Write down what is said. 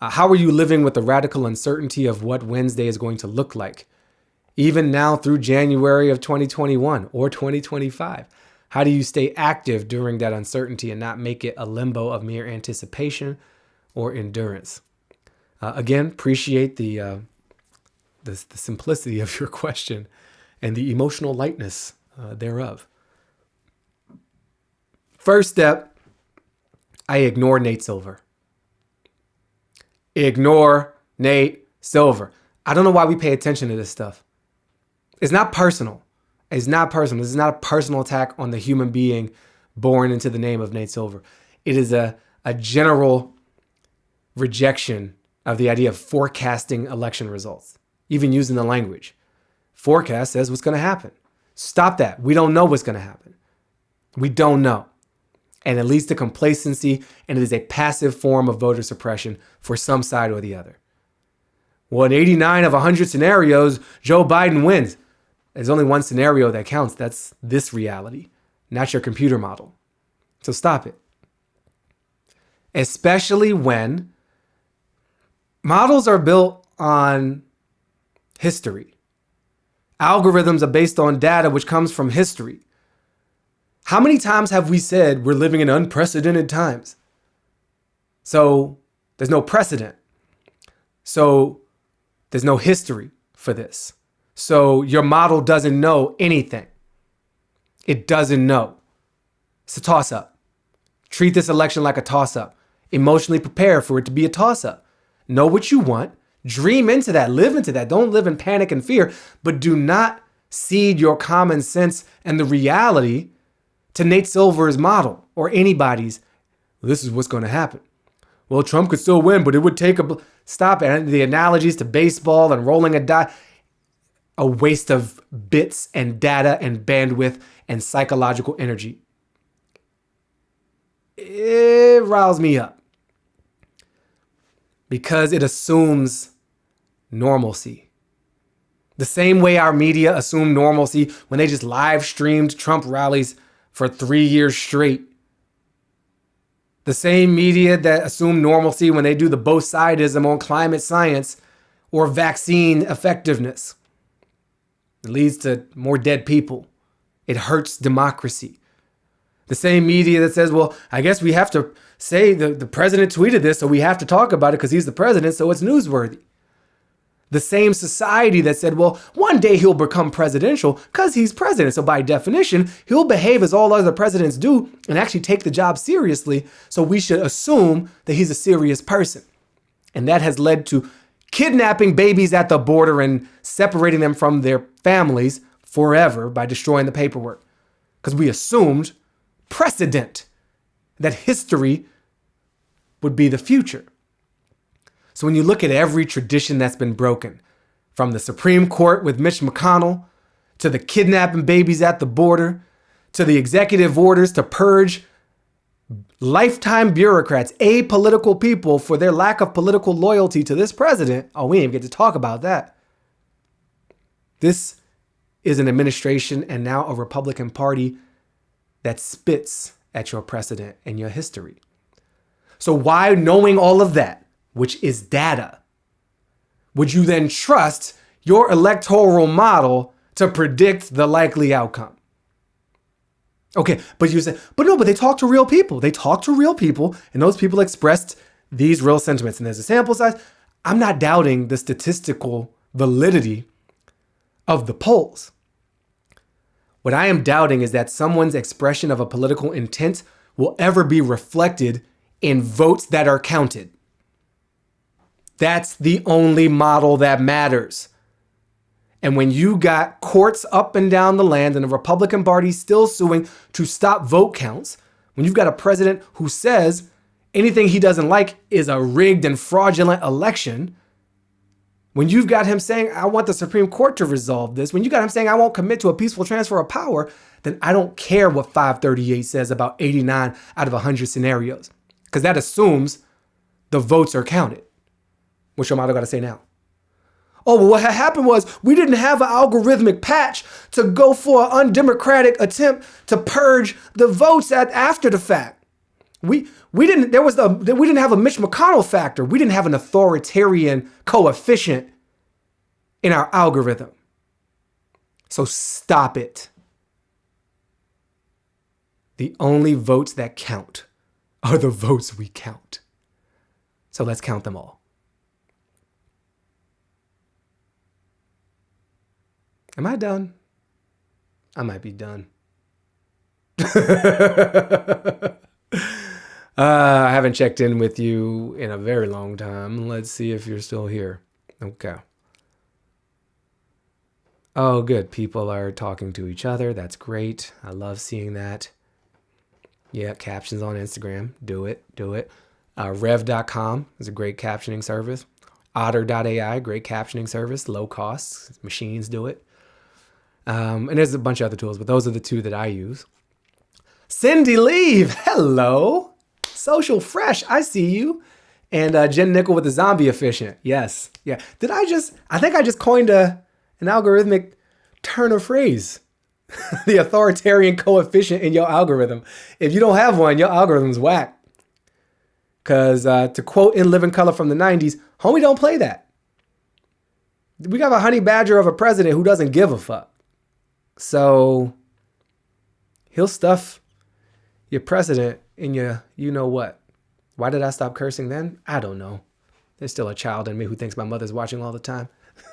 Uh, how are you living with the radical uncertainty of what Wednesday is going to look like? Even now through January of 2021 or 2025. How do you stay active during that uncertainty and not make it a limbo of mere anticipation or endurance? Uh, again, appreciate the, uh, the, the simplicity of your question and the emotional lightness uh, thereof. First step, I ignore Nate Silver. Ignore Nate Silver. I don't know why we pay attention to this stuff. It's not personal. It's not personal. This is not a personal attack on the human being born into the name of Nate Silver. It is a, a general rejection of the idea of forecasting election results, even using the language. Forecast says what's going to happen. Stop that. We don't know what's going to happen. We don't know. And it leads to complacency, and it is a passive form of voter suppression for some side or the other. Well, in 89 of 100 scenarios, Joe Biden wins. There's only one scenario that counts. That's this reality, not your computer model. So stop it. Especially when models are built on history. Algorithms are based on data which comes from history. How many times have we said we're living in unprecedented times? So there's no precedent. So there's no history for this. So your model doesn't know anything. It doesn't know. It's a toss up. Treat this election like a toss up. Emotionally prepare for it to be a toss up. Know what you want. Dream into that. Live into that. Don't live in panic and fear, but do not cede your common sense and the reality to Nate Silver's model or anybody's. This is what's going to happen. Well, Trump could still win, but it would take a stop. And the analogies to baseball and rolling a die a waste of bits and data and bandwidth and psychological energy. It riles me up because it assumes normalcy. The same way our media assumed normalcy when they just live streamed Trump rallies for three years straight. The same media that assume normalcy when they do the both sidism on climate science or vaccine effectiveness. It leads to more dead people. It hurts democracy. The same media that says, well, I guess we have to say the, the president tweeted this, so we have to talk about it because he's the president, so it's newsworthy. The same society that said, well, one day he'll become presidential because he's president. So by definition, he'll behave as all other presidents do and actually take the job seriously. So we should assume that he's a serious person. And that has led to kidnapping babies at the border and separating them from their families forever by destroying the paperwork. Because we assumed precedent that history would be the future. So when you look at every tradition that's been broken, from the Supreme Court with Mitch McConnell, to the kidnapping babies at the border, to the executive orders to purge lifetime bureaucrats, apolitical people for their lack of political loyalty to this president. Oh, we didn't even get to talk about that. This is an administration and now a Republican Party that spits at your precedent and your history. So why, knowing all of that, which is data, would you then trust your electoral model to predict the likely outcome? Okay, but you say, but no, but they talk to real people. They talk to real people, and those people expressed these real sentiments. And there's a sample size. I'm not doubting the statistical validity of the polls. What I am doubting is that someone's expression of a political intent will ever be reflected in votes that are counted. That's the only model that matters. And when you got courts up and down the land and the Republican Party still suing to stop vote counts, when you've got a president who says anything he doesn't like is a rigged and fraudulent election, when you've got him saying, I want the Supreme Court to resolve this, when you got him saying, I won't commit to a peaceful transfer of power, then I don't care what 538 says about 89 out of 100 scenarios, because that assumes the votes are counted. What's your motto got to say now? Oh, well, what happened was we didn't have an algorithmic patch to go for an undemocratic attempt to purge the votes at after the fact. We we didn't there was the we didn't have a Mitch McConnell factor. We didn't have an authoritarian coefficient in our algorithm. So stop it. The only votes that count are the votes we count. So let's count them all. Am I done? I might be done. uh, I haven't checked in with you in a very long time. Let's see if you're still here. Okay. Oh, good. People are talking to each other. That's great. I love seeing that. Yeah, captions on Instagram. Do it. Do it. Uh, Rev.com is a great captioning service. Otter.ai, great captioning service, low costs. Machines do it. Um, and there's a bunch of other tools, but those are the two that I use. Cindy Leave, hello. Social Fresh, I see you. And uh, Jen Nickel with the zombie efficient. Yes. Yeah. Did I just, I think I just coined a, an algorithmic turn of phrase. the authoritarian coefficient in your algorithm. If you don't have one, your algorithm's whack. Because uh, to quote In Living Color from the 90s, homie, don't play that. We got a honey badger of a president who doesn't give a fuck. So he'll stuff your president in your you know what. Why did I stop cursing then? I don't know. There's still a child in me who thinks my mother's watching all the time.